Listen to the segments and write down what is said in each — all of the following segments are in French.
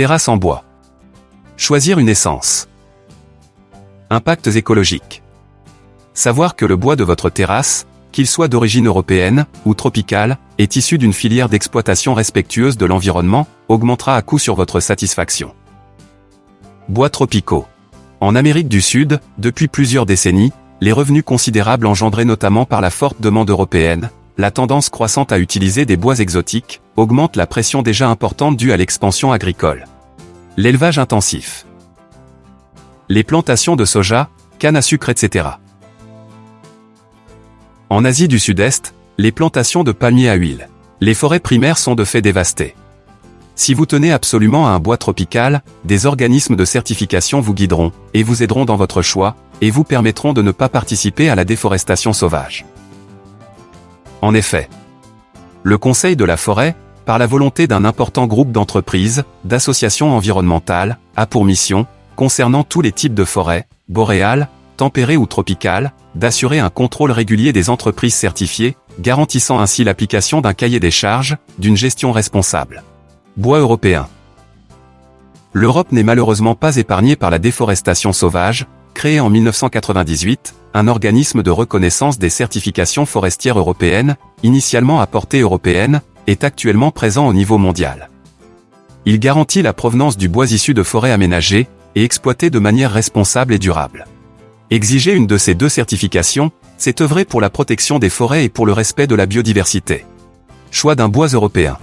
Terrasse en bois. Choisir une essence. Impacts écologiques. Savoir que le bois de votre terrasse, qu'il soit d'origine européenne ou tropicale, est issu d'une filière d'exploitation respectueuse de l'environnement, augmentera à coup sur votre satisfaction. Bois tropicaux. En Amérique du Sud, depuis plusieurs décennies, les revenus considérables engendrés notamment par la forte demande européenne, la tendance croissante à utiliser des bois exotiques, augmente la pression déjà importante due à l'expansion agricole. L'élevage intensif. Les plantations de soja, canne à sucre etc. En Asie du Sud-Est, les plantations de palmiers à huile. Les forêts primaires sont de fait dévastées. Si vous tenez absolument à un bois tropical, des organismes de certification vous guideront, et vous aideront dans votre choix, et vous permettront de ne pas participer à la déforestation sauvage. En effet, le Conseil de la forêt, par la volonté d'un important groupe d'entreprises, d'associations environnementales, a pour mission, concernant tous les types de forêts, boréales, tempérées ou tropicales, d'assurer un contrôle régulier des entreprises certifiées, garantissant ainsi l'application d'un cahier des charges, d'une gestion responsable. Bois européen. L'Europe n'est malheureusement pas épargnée par la déforestation sauvage, créée en 1998, un organisme de reconnaissance des certifications forestières européennes, initialement à portée européenne, est actuellement présent au niveau mondial. Il garantit la provenance du bois issu de forêts aménagées et exploitées de manière responsable et durable. Exiger une de ces deux certifications, c'est œuvrer pour la protection des forêts et pour le respect de la biodiversité. Choix d'un bois européen.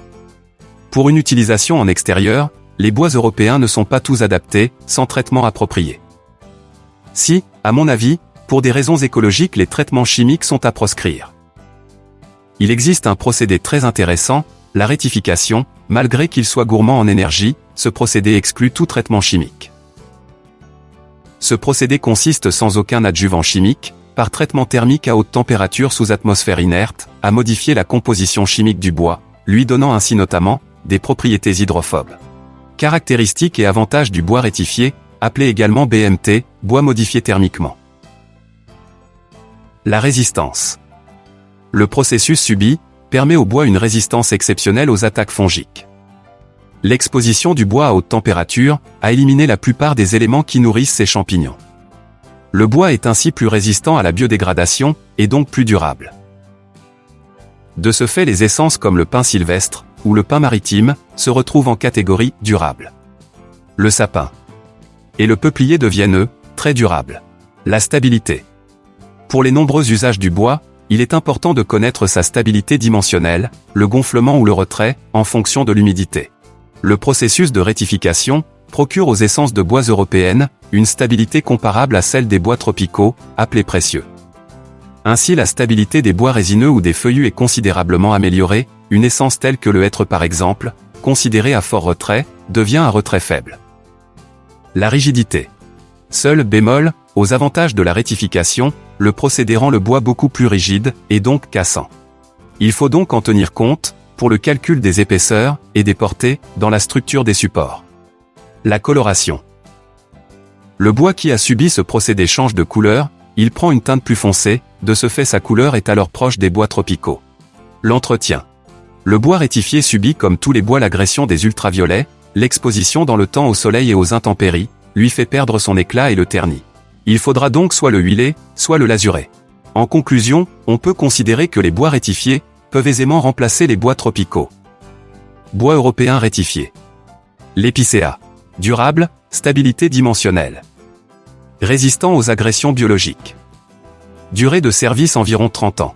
Pour une utilisation en extérieur, les bois européens ne sont pas tous adaptés, sans traitement approprié. Si, à mon avis, pour des raisons écologiques les traitements chimiques sont à proscrire. Il existe un procédé très intéressant, la rétification, malgré qu'il soit gourmand en énergie, ce procédé exclut tout traitement chimique. Ce procédé consiste sans aucun adjuvant chimique, par traitement thermique à haute température sous atmosphère inerte, à modifier la composition chimique du bois, lui donnant ainsi notamment, des propriétés hydrophobes. Caractéristiques et avantages du bois rétifié, appelé également BMT, bois modifié thermiquement. La résistance. Le processus subi, permet au bois une résistance exceptionnelle aux attaques fongiques. L'exposition du bois à haute température a éliminé la plupart des éléments qui nourrissent ces champignons. Le bois est ainsi plus résistant à la biodégradation, et donc plus durable. De ce fait les essences comme le pin sylvestre, ou le pin maritime, se retrouvent en catégorie durable. Le sapin et le peuplier deviennent eux, très durables. La stabilité. Pour les nombreux usages du bois, il est important de connaître sa stabilité dimensionnelle, le gonflement ou le retrait, en fonction de l'humidité. Le processus de rétification procure aux essences de bois européennes une stabilité comparable à celle des bois tropicaux, appelés précieux. Ainsi la stabilité des bois résineux ou des feuillus est considérablement améliorée, une essence telle que le hêtre par exemple, considérée à fort retrait, devient un retrait faible. La rigidité. Seul bémol, aux avantages de la rétification, le procédé rend le bois beaucoup plus rigide, et donc cassant. Il faut donc en tenir compte, pour le calcul des épaisseurs et des portées dans la structure des supports. La coloration. Le bois qui a subi ce procédé change de couleur, il prend une teinte plus foncée, de ce fait sa couleur est alors proche des bois tropicaux. L'entretien. Le bois rétifié subit comme tous les bois l'agression des ultraviolets, l'exposition dans le temps au soleil et aux intempéries, lui fait perdre son éclat et le ternit. Il faudra donc soit le huiler, soit le lasurer. En conclusion, on peut considérer que les bois rétifiés peuvent aisément remplacer les bois tropicaux. Bois européen rétifié. L'épicéa. Durable, stabilité dimensionnelle. Résistant aux agressions biologiques. Durée de service environ 30 ans.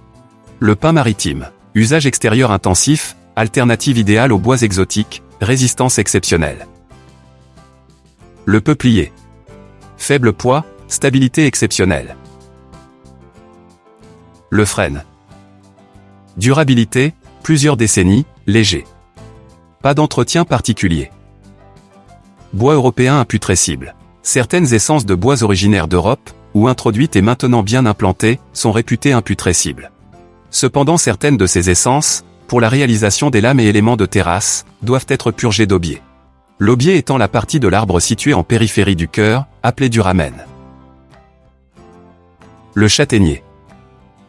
Le pain maritime. Usage extérieur intensif, alternative idéale aux bois exotiques, résistance exceptionnelle. Le peuplier. Faible poids, stabilité exceptionnelle. Le frêne. Durabilité, plusieurs décennies, léger. Pas d'entretien particulier. Bois européen imputrescible. Certaines essences de bois originaires d'Europe, ou introduites et maintenant bien implantées, sont réputées imputrescibles. Cependant certaines de ces essences, pour la réalisation des lames et éléments de terrasse, doivent être purgées d'aubier. L'aubier étant la partie de l'arbre située en périphérie du cœur, appelée duramen. Le châtaignier.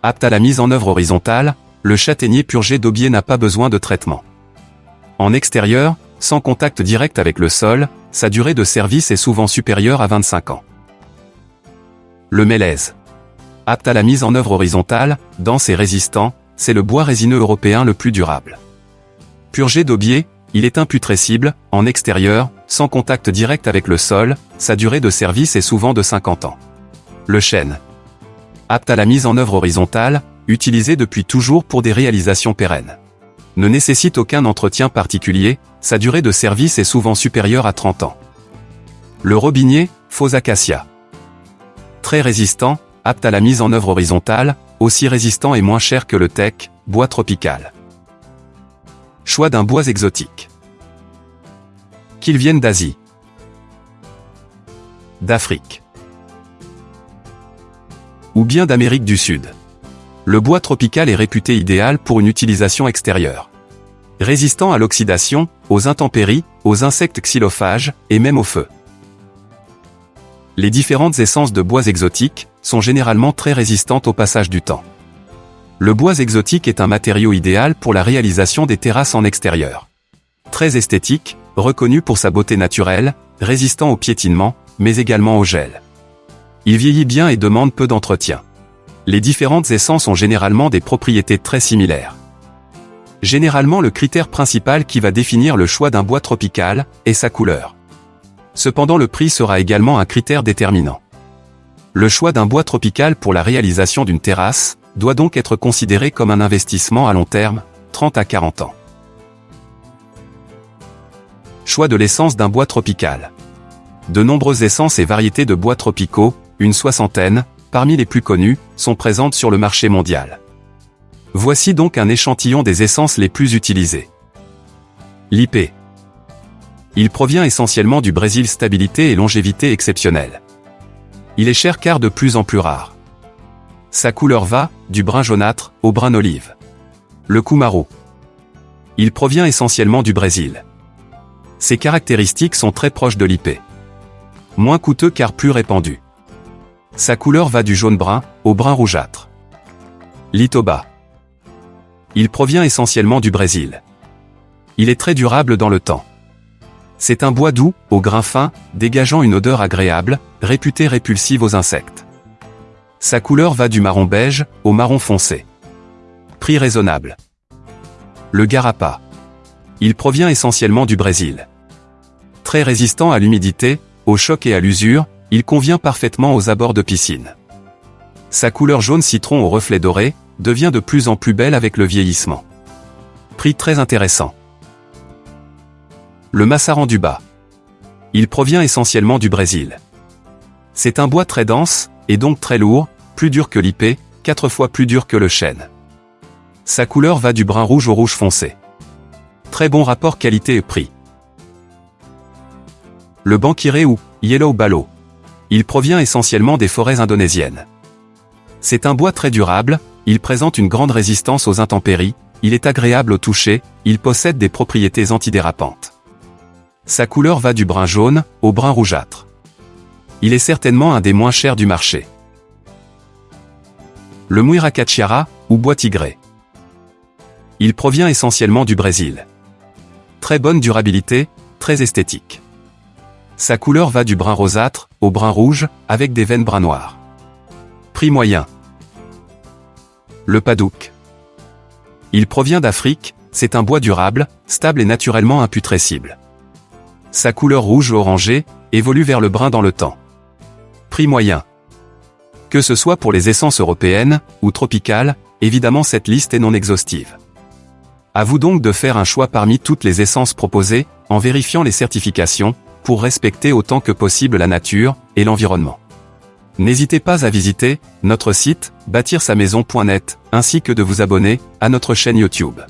Apte à la mise en œuvre horizontale, le châtaignier purgé d'aubier n'a pas besoin de traitement. En extérieur, sans contact direct avec le sol, sa durée de service est souvent supérieure à 25 ans. Le mélèze. Apte à la mise en œuvre horizontale, dense et résistant, c'est le bois résineux européen le plus durable. Purgé d'aubier, il est imputrescible, en extérieur, sans contact direct avec le sol, sa durée de service est souvent de 50 ans. Le chêne. Apte à la mise en œuvre horizontale, utilisé depuis toujours pour des réalisations pérennes. Ne nécessite aucun entretien particulier, sa durée de service est souvent supérieure à 30 ans. Le robinier, faux acacia. Très résistant, apte à la mise en œuvre horizontale, aussi résistant et moins cher que le teck, bois tropical. Choix d'un bois exotique. Qu'ils viennent d'Asie. D'Afrique. Ou bien d'Amérique du Sud. Le bois tropical est réputé idéal pour une utilisation extérieure. Résistant à l'oxydation, aux intempéries, aux insectes xylophages, et même au feu. Les différentes essences de bois exotiques sont généralement très résistantes au passage du temps. Le bois exotique est un matériau idéal pour la réalisation des terrasses en extérieur. Très esthétique, reconnu pour sa beauté naturelle, résistant au piétinement, mais également au gel. Il vieillit bien et demande peu d'entretien. Les différentes essences ont généralement des propriétés très similaires. Généralement le critère principal qui va définir le choix d'un bois tropical est sa couleur. Cependant le prix sera également un critère déterminant. Le choix d'un bois tropical pour la réalisation d'une terrasse, doit donc être considéré comme un investissement à long terme, 30 à 40 ans. Choix de l'essence d'un bois tropical. De nombreuses essences et variétés de bois tropicaux, une soixantaine, parmi les plus connues, sont présentes sur le marché mondial. Voici donc un échantillon des essences les plus utilisées. L'IP. Il provient essentiellement du Brésil stabilité et longévité exceptionnelle. Il est cher car de plus en plus rare. Sa couleur va, du brun jaunâtre, au brun olive. Le Kumaro. Il provient essentiellement du Brésil. Ses caractéristiques sont très proches de l'IP. Moins coûteux car plus répandu. Sa couleur va du jaune-brun, au brun rougeâtre. Litoba. Il provient essentiellement du Brésil. Il est très durable dans le temps. C'est un bois doux, au grain fin, dégageant une odeur agréable, réputé répulsive aux insectes. Sa couleur va du marron beige au marron foncé. Prix raisonnable. Le garapa. Il provient essentiellement du Brésil. Très résistant à l'humidité, au choc et à l'usure, il convient parfaitement aux abords de piscine. Sa couleur jaune citron au reflet doré devient de plus en plus belle avec le vieillissement. Prix très intéressant. Le massaran du bas. Il provient essentiellement du Brésil. C'est un bois très dense, et donc très lourd, plus dur que l'IP, quatre fois plus dur que le chêne. Sa couleur va du brun rouge au rouge foncé. Très bon rapport qualité et prix. Le bankiré ou Yellow Balo. Il provient essentiellement des forêts indonésiennes. C'est un bois très durable, il présente une grande résistance aux intempéries, il est agréable au toucher, il possède des propriétés antidérapantes. Sa couleur va du brun jaune au brun rougeâtre. Il est certainement un des moins chers du marché le Muiracachiara, ou bois tigré. Il provient essentiellement du Brésil. Très bonne durabilité, très esthétique. Sa couleur va du brun rosâtre au brun rouge, avec des veines brun noir. Prix moyen. Le padouk. Il provient d'Afrique, c'est un bois durable, stable et naturellement imputrescible. Sa couleur rouge-orangée évolue vers le brun dans le temps. Prix moyen. Que ce soit pour les essences européennes ou tropicales, évidemment cette liste est non exhaustive. À vous donc de faire un choix parmi toutes les essences proposées, en vérifiant les certifications, pour respecter autant que possible la nature et l'environnement. N'hésitez pas à visiter notre site bâtir-sa-maison.net ainsi que de vous abonner à notre chaîne YouTube.